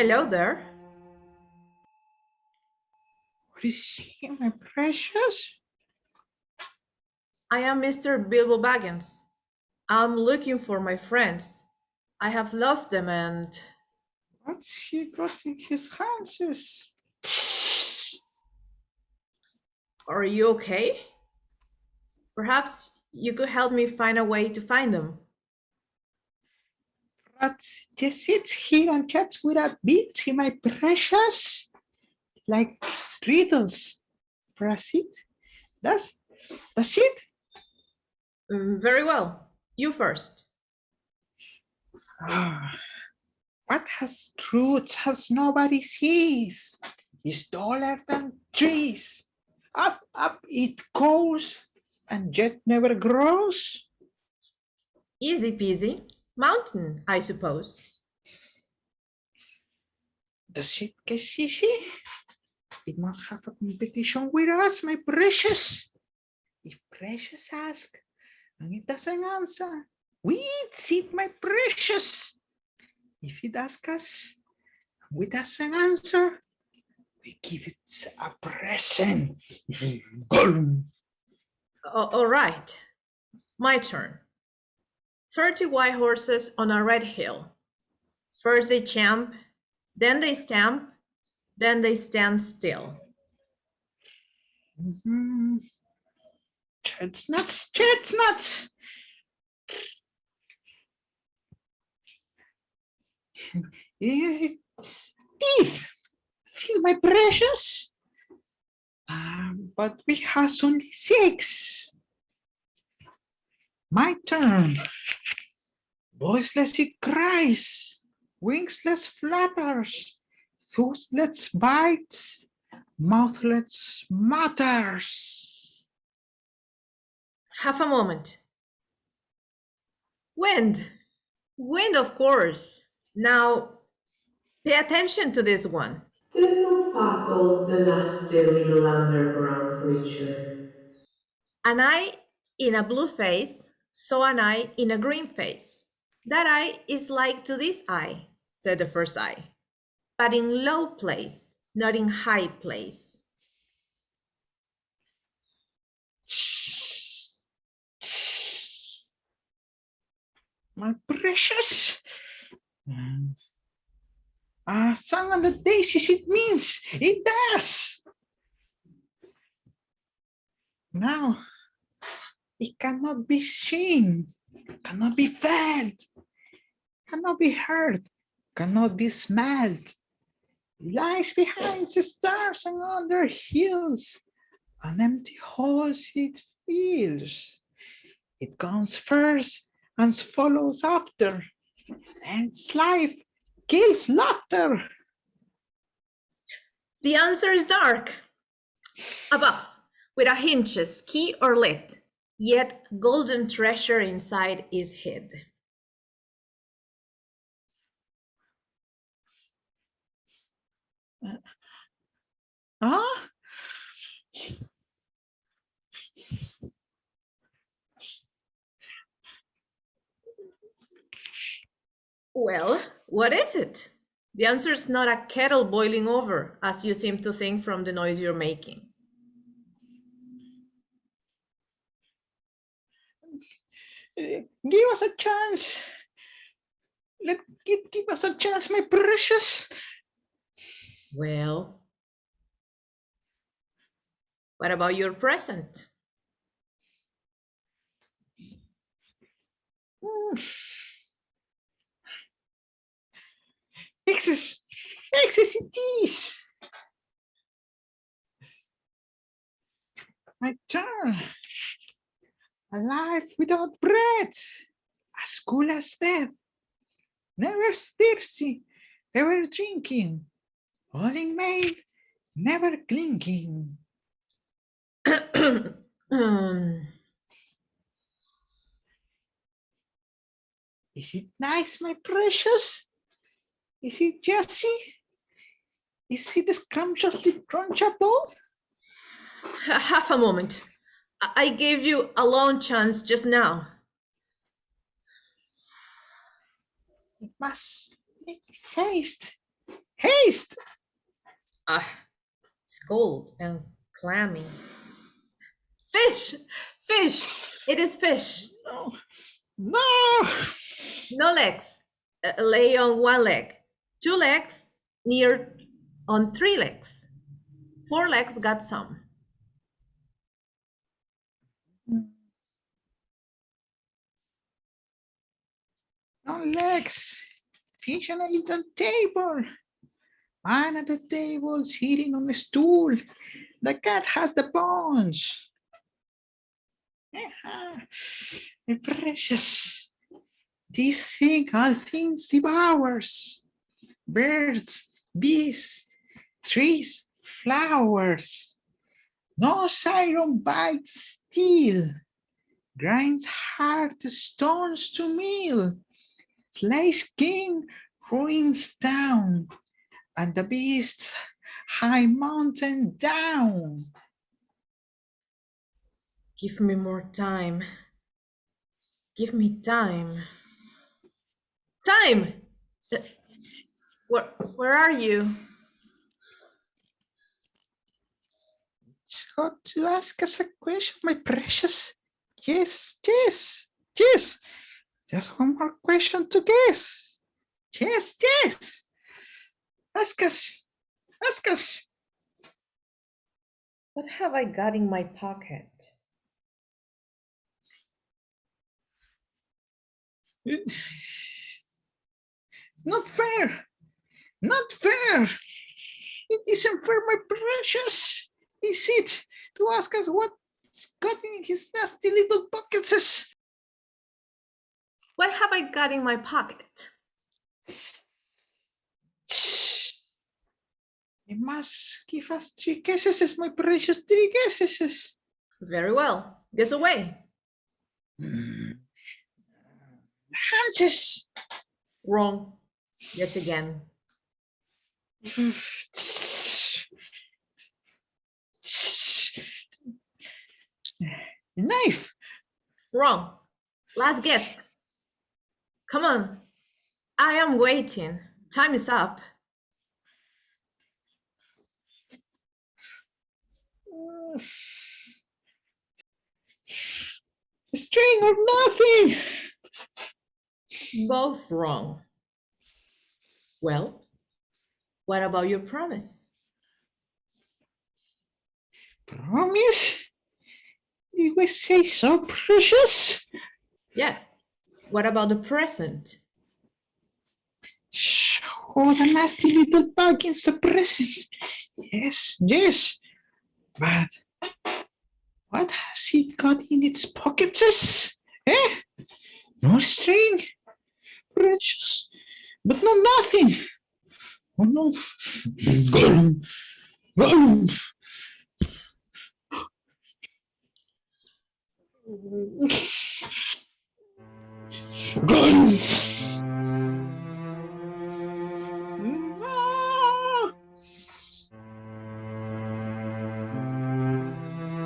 Hello there. What is she, my precious? I am Mr. Bilbo Baggins. I'm looking for my friends. I have lost them and What's he got in his hands? are you okay? Perhaps you could help me find a way to find them. But just sits here and chats with a bit, my precious. Like riddles. For a seat. That's, that's it. Mm, very well. You first. Ah, what has truth as nobody sees? Is taller than trees. Up, up it goes, and yet never grows. Easy peasy. Mountain, I suppose. The easy. It must have a competition with us, my precious. If precious ask, and it doesn't answer, we eat it, my precious. If it asks us, and we doesn't answer, we give it a present. All right. My turn. 30 white horses on a red hill. First they champ, then they stamp, then they stand still. Mhm. Chestnuts, chestnuts. Eh, Teeth, see my precious. Um, but we have only six. My turn. Voiceless it cries, wingsless flutters, toothless bites, mouthless mutters. Half a moment. Wind. Wind, of course. Now, pay attention to this one. This'll puzzle the nasty little underground creature. An eye in a blue face saw an eye in a green face. That eye is like to this eye, said the first eye, but in low place, not in high place. My precious. Ah, song on the daisies, it means, it does. Now, it cannot be seen, cannot be felt, cannot be heard, cannot be smelled. Lies behind the stars and under hills, an empty holes it feels. It comes first and follows after, and life kills laughter. The answer is dark. A box with a hinges, key or lid, yet golden treasure inside is hid. Huh? Well, what is it? The answer is not a kettle boiling over, as you seem to think from the noise you're making. Eh, Give us a chance. Let give, give us a chance, my precious. Well, what about your present? Mm. Excess, excess it is. My turn. A life without bread, as cool as death. Never thirsty, ever drinking. All in May, never clinking. Um, Is it nice, my precious? Is it juicy? Is it scrumptiously crunchable? half a moment. I- gave you a long chance just now. It must make haste. Haste! Ah, it's cold and clammy. Fish! Fish! It is fish. No! No! No legs. Uh, lay on one leg. Two legs near on three legs. Four legs got some. No legs. Fish on a little table. Man at the table sitting on a stool. The cat has the bones. My precious. These thing all things devours. Birds, beasts, trees, flowers. No siren bites steel. Grinds hard stones to meal. Slays king ruins down. And the beast high mountain down. Give me more time. Give me time. Time! Where, where are you? got to ask us a question, my precious. Yes, yes, yes. Just one more question to guess. Yes, yes. Ask us, ask us. What have I got in my pocket? Not fair, not fair. It isn't fair, my precious. Is it to ask us what's got in his nasty little pockets? What have I got in my pocket? You must give us three guesses, my precious, three guesses. Very well. Guess away. Hunches. Wrong. Guess again. Knife. Wrong. Last guess. Come on. I am waiting. Time is up. String or nothing. Both wrong. Well, what about your promise? Promise? Did we say so precious? Yes. What about the present? Oh, the nasty little bug is the present. Yes, yes. But what has he got in its pockets? Eh? No string. Precious. But no nothing. Oh no. Gone. Gone. Gone.